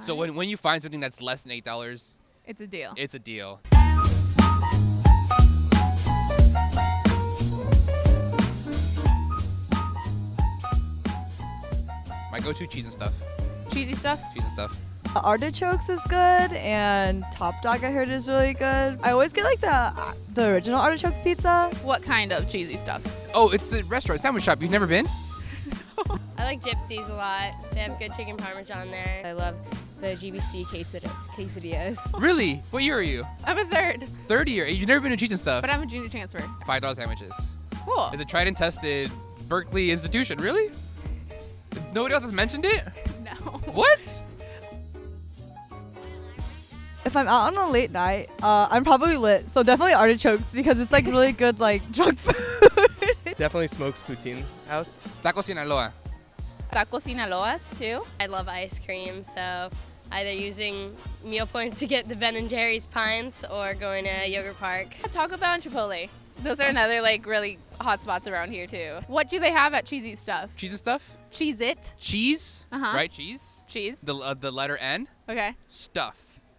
So when, when you find something that's less than eight dollars, It's a deal. it's a deal. My go-to cheese and stuff. Cheesy stuff. Cheese and stuff. Artichokes is good, and Top Dog I heard is really good. I always get like the the original artichokes pizza. What kind of cheesy stuff? Oh, it's a restaurant, sandwich shop. You've never been? I like Gypsies a lot. They have good chicken parmesan there. I love the GBC quesad- quesadillas. Really? What year are you? I'm a third, Third year. You've never been to cheese and stuff. but I'm a junior transfer. Five dollar sandwiches. Cool. It's a tried and tested Berkeley institution. Really? Nobody else has mentioned it? No. What? If I'm out on a late night, uh, I'm probably lit. So definitely artichokes because it's like really good like drunk food. Definitely Smokes Poutine House. Taco Sinaloa. Taco Sinaloas too. I love ice cream, so either using meal points to get the Ben and Jerry's pints or going to Yogurt Park. Taco Bell and Chipotle. Those are another like really hot spots around here too. What do they have at cheesy stuff? Cheese and stuff? Cheese it. Cheese? Uh-huh. Right? Cheese? Cheese. The, uh, the letter N? Okay. Stuff.